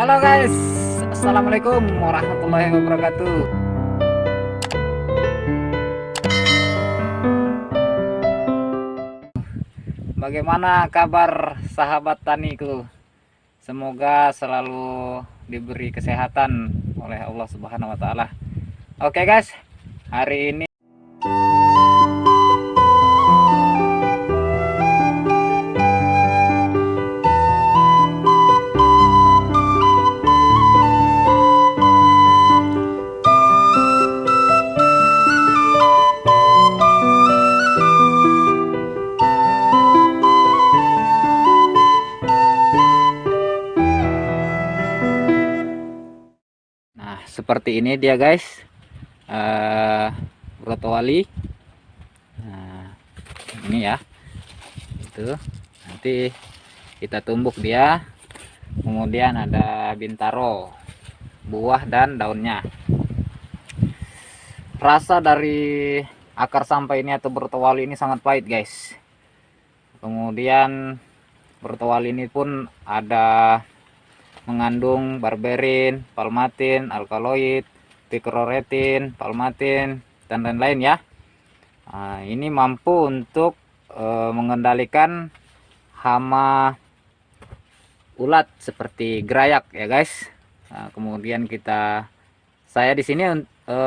Halo guys, Assalamualaikum warahmatullahi wabarakatuh Bagaimana kabar sahabat taniku? Semoga selalu diberi kesehatan oleh Allah Subhanahu wa taala. Oke guys, hari ini seperti ini dia guys. Uh, wali. Nah, ini ya. Itu. Nanti kita tumbuk dia. Kemudian ada bintaro buah dan daunnya. Rasa dari akar sampah ini atau bertawali ini sangat pahit guys. Kemudian bertawali ini pun ada mengandung barberin, palmatin, alkaloid, pikroretin, palmatin, dan lain-lain ya. Nah, ini mampu untuk e, mengendalikan hama ulat seperti gerayak ya guys. Nah, kemudian kita saya di sini e,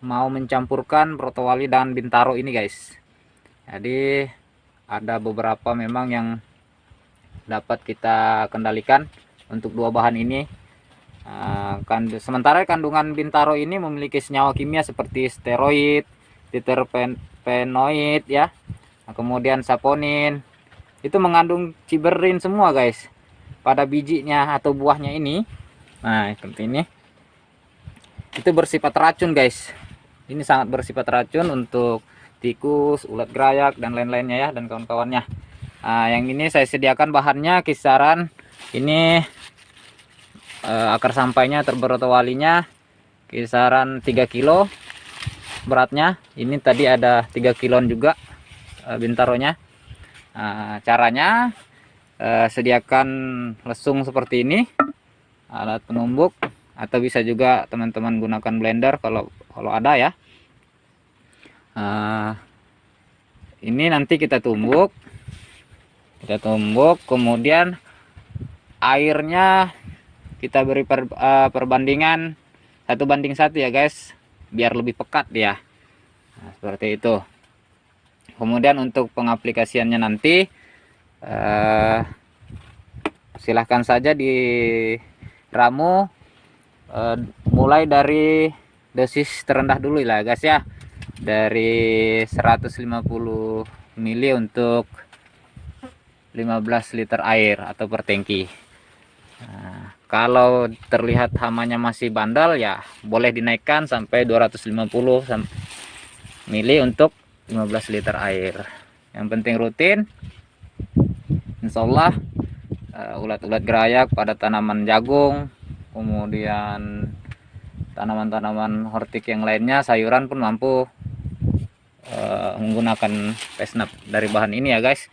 mau mencampurkan protowali dan bintaro ini guys. Jadi ada beberapa memang yang dapat kita kendalikan untuk dua bahan ini. Kan sementara kandungan bintaro ini memiliki senyawa kimia seperti steroid diterpenoid ya. Nah, kemudian saponin. Itu mengandung ciberin semua guys pada bijinya atau buahnya ini. Nah seperti ini. Itu bersifat racun guys. Ini sangat bersifat racun untuk tikus ulat gerayak dan lain-lainnya ya dan kawan-kawannya Nah, yang ini saya sediakan bahannya kisaran ini eh, akar sampainya walinya kisaran 3 kilo beratnya. Ini tadi ada 3 kilon juga eh, bintaronya. Nah, caranya eh, sediakan lesung seperti ini alat penumbuk atau bisa juga teman-teman gunakan blender kalau kalau ada ya. Nah, ini nanti kita tumbuk kita tumbuk kemudian airnya kita beri per, uh, perbandingan satu banding satu ya guys. Biar lebih pekat dia nah, seperti itu. Kemudian untuk pengaplikasiannya nanti uh, silahkan saja di ramu uh, mulai dari dosis terendah dulu lah guys ya. Dari 150 mili untuk 15 liter air atau per tangki. Nah, kalau terlihat hamanya masih bandal ya boleh dinaikkan sampai 250 mili untuk 15 liter air. Yang penting rutin. Insyaallah uh, ulat-ulat gerayak pada tanaman jagung kemudian tanaman-tanaman hortik yang lainnya sayuran pun mampu uh, menggunakan pesnap dari bahan ini ya guys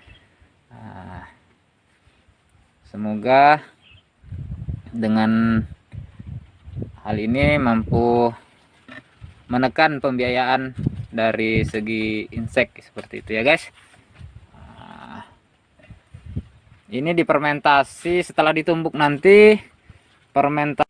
semoga dengan hal ini mampu menekan pembiayaan dari segi insek seperti itu ya guys. Nah, ini dipermentasi setelah ditumbuk nanti permentasi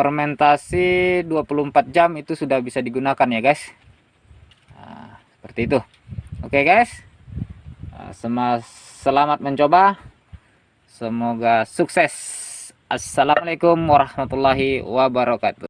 fermentasi 24 jam itu sudah bisa digunakan ya guys nah, seperti itu Oke guys, uh, selamat mencoba. Semoga sukses. Assalamualaikum warahmatullahi wabarakatuh.